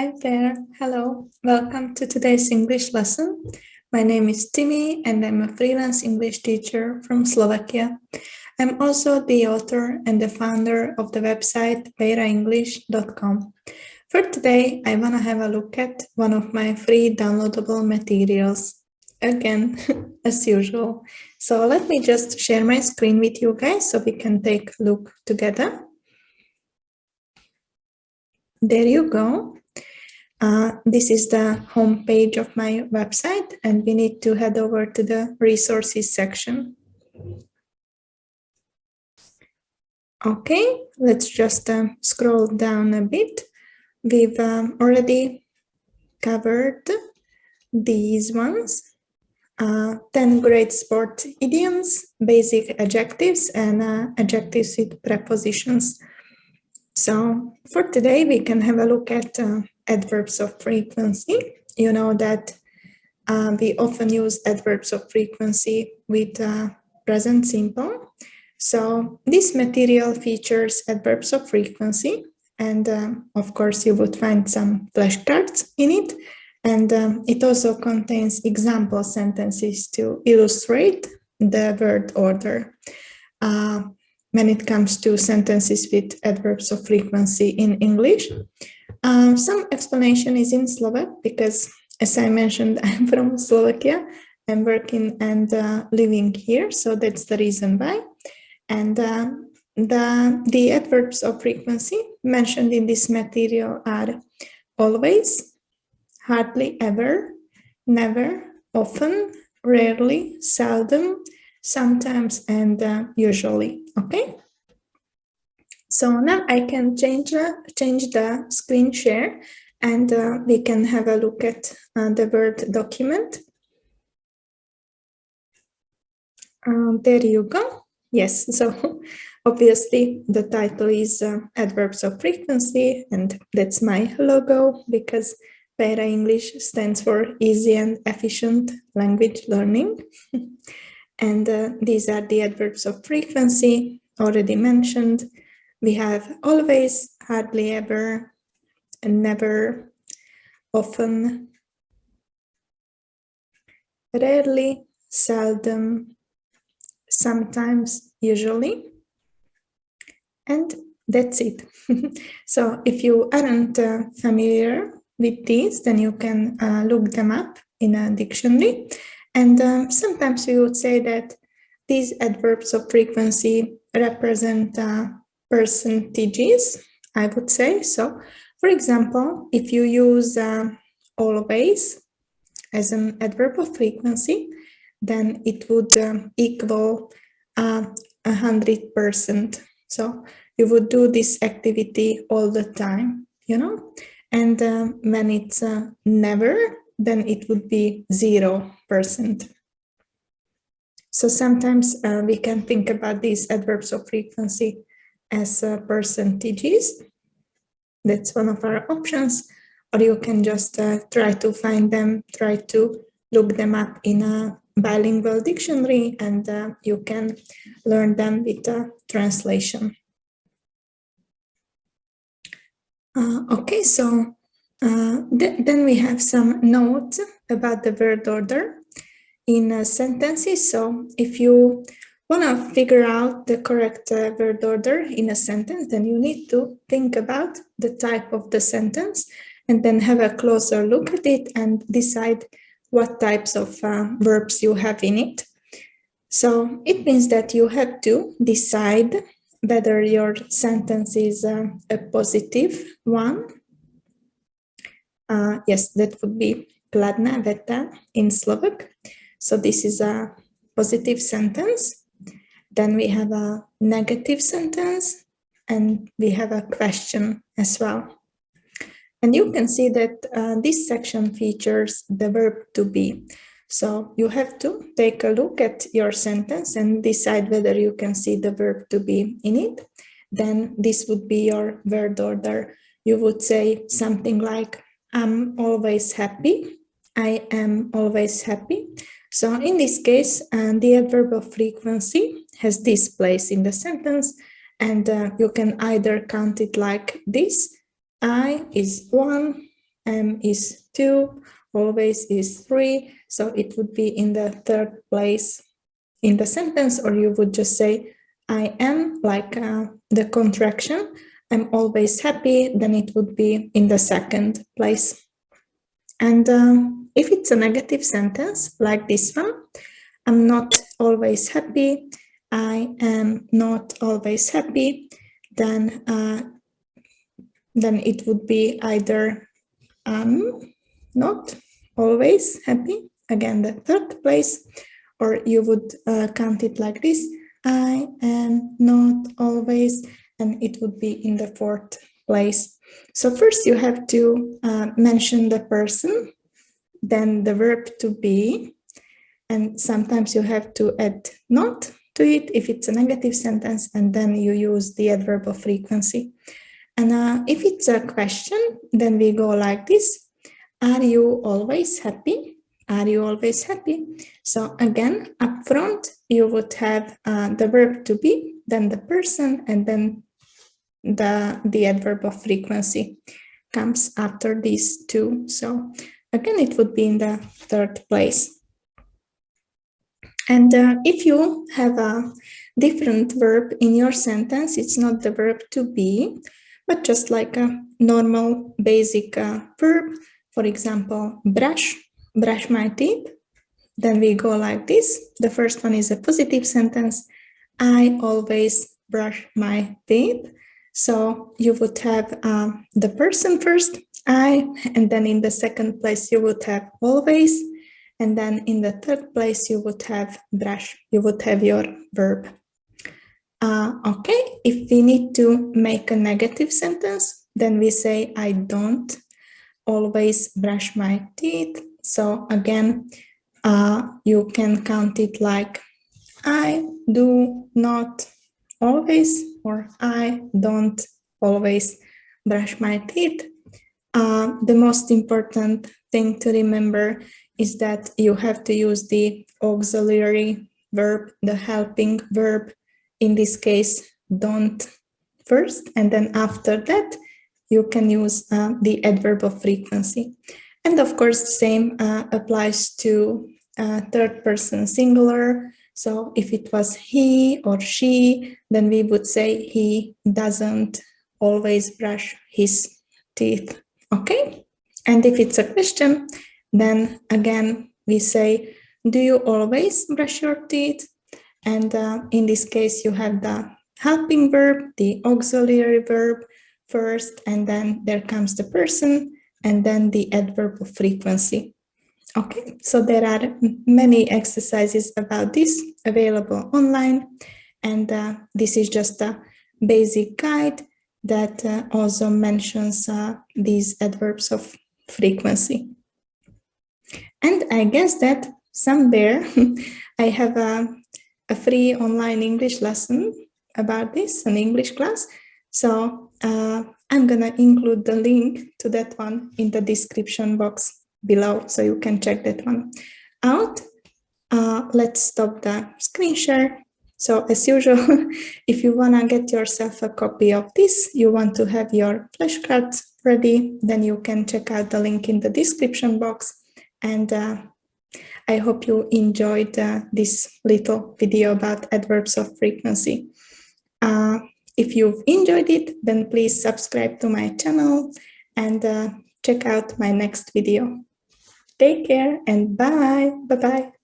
Hi there. Hello. Welcome to today's English lesson. My name is Timi and I'm a freelance English teacher from Slovakia. I'm also the author and the founder of the website beiraenglish.com. For today, I want to have a look at one of my free downloadable materials. Again, as usual. So let me just share my screen with you guys so we can take a look together. There you go. Uh, this is the home page of my website and we need to head over to the resources section. Okay, let's just uh, scroll down a bit. We've um, already covered these ones. Uh, 10 great sport idioms, basic adjectives and uh, adjectives with prepositions. So for today, we can have a look at uh, adverbs of frequency. You know that uh, we often use adverbs of frequency with uh, present simple. So this material features adverbs of frequency. And um, of course, you would find some flashcards in it. And um, it also contains example sentences to illustrate the word order. Uh, when it comes to sentences with adverbs of frequency in English. Uh, some explanation is in Slovak because, as I mentioned, I'm from Slovakia. I'm working and uh, living here, so that's the reason why. And uh, the, the adverbs of frequency mentioned in this material are always, hardly ever, never, often, rarely, seldom, sometimes, and uh, usually. Okay. So now I can change, uh, change the screen share and uh, we can have a look at uh, the Word document. Um, there you go. Yes, so obviously the title is uh, Adverbs of Frequency and that's my logo because Beira English stands for Easy and Efficient Language Learning. and uh, these are the adverbs of frequency already mentioned we have always, hardly ever, and never, often, rarely, seldom, sometimes, usually, and that's it. so if you aren't uh, familiar with these, then you can uh, look them up in a dictionary. And um, sometimes we would say that these adverbs of frequency represent uh, percentages, I would say. So, for example, if you use uh, always as an adverb of frequency, then it would um, equal uh, a hundred percent. So you would do this activity all the time, you know, and uh, when it's uh, never, then it would be zero percent. So sometimes uh, we can think about these adverbs of frequency as percentages. That's one of our options. Or you can just uh, try to find them, try to look them up in a bilingual dictionary and uh, you can learn them with a translation. Uh, okay, so uh, th then we have some notes about the word order in sentences. So if you want to figure out the correct uh, word order in a sentence, then you need to think about the type of the sentence and then have a closer look at it and decide what types of uh, verbs you have in it. So it means that you have to decide whether your sentence is uh, a positive one. Uh, yes, that would be kladná veta in Slovak. So this is a positive sentence. Then we have a negative sentence and we have a question as well. And you can see that uh, this section features the verb to be. So you have to take a look at your sentence and decide whether you can see the verb to be in it. Then this would be your word order. You would say something like, I'm always happy. I am always happy. So in this case, uh, the adverb of frequency has this place in the sentence and uh, you can either count it like this. I is one, m is two, always is three. So it would be in the third place in the sentence, or you would just say, I am like uh, the contraction. I'm always happy, then it would be in the second place. And um, if it's a negative sentence like this one, I'm not always happy, I am not always happy, then uh, then it would be either um, not always happy, again the third place, or you would uh, count it like this, I am not always, and it would be in the fourth place. So first you have to uh, mention the person, then the verb to be, and sometimes you have to add not to it if it's a negative sentence, and then you use the adverb of frequency. And uh, if it's a question, then we go like this. Are you always happy? Are you always happy? So again, up front, you would have uh, the verb to be, then the person, and then the, the adverb of frequency comes after these two. So again, it would be in the third place. And uh, if you have a different verb in your sentence, it's not the verb to be, but just like a normal basic uh, verb. For example, brush, brush my teeth. Then we go like this. The first one is a positive sentence. I always brush my teeth. So you would have uh, the person first, I, and then in the second place you would have always, and then in the third place you would have brush, you would have your verb. Uh, okay, if we need to make a negative sentence, then we say I don't always brush my teeth. So again, uh, you can count it like I do not always or I don't always brush my teeth. Uh, the most important thing to remember is that you have to use the auxiliary verb, the helping verb, in this case, don't first, and then after that, you can use uh, the adverb of frequency. And of course, the same uh, applies to uh, third person singular. So if it was he or she, then we would say he doesn't always brush his teeth. Okay. And if it's a question, then again, we say, do you always brush your teeth? And uh, in this case, you have the helping verb, the auxiliary verb first, and then there comes the person, and then the adverb of frequency. Okay, so there are many exercises about this available online, and uh, this is just a basic guide that uh, also mentions uh, these adverbs of frequency. And I guess that somewhere I have a, a, free online English lesson about this, an English class. So uh, I'm gonna include the link to that one in the description box below, so you can check that one out. Uh, let's stop the screen share. So as usual, if you wanna get yourself a copy of this, you want to have your flashcards ready, then you can check out the link in the description box. And uh, I hope you enjoyed uh, this little video about adverbs of frequency. Uh, if you've enjoyed it, then please subscribe to my channel and uh, check out my next video. Take care and bye. Bye-bye.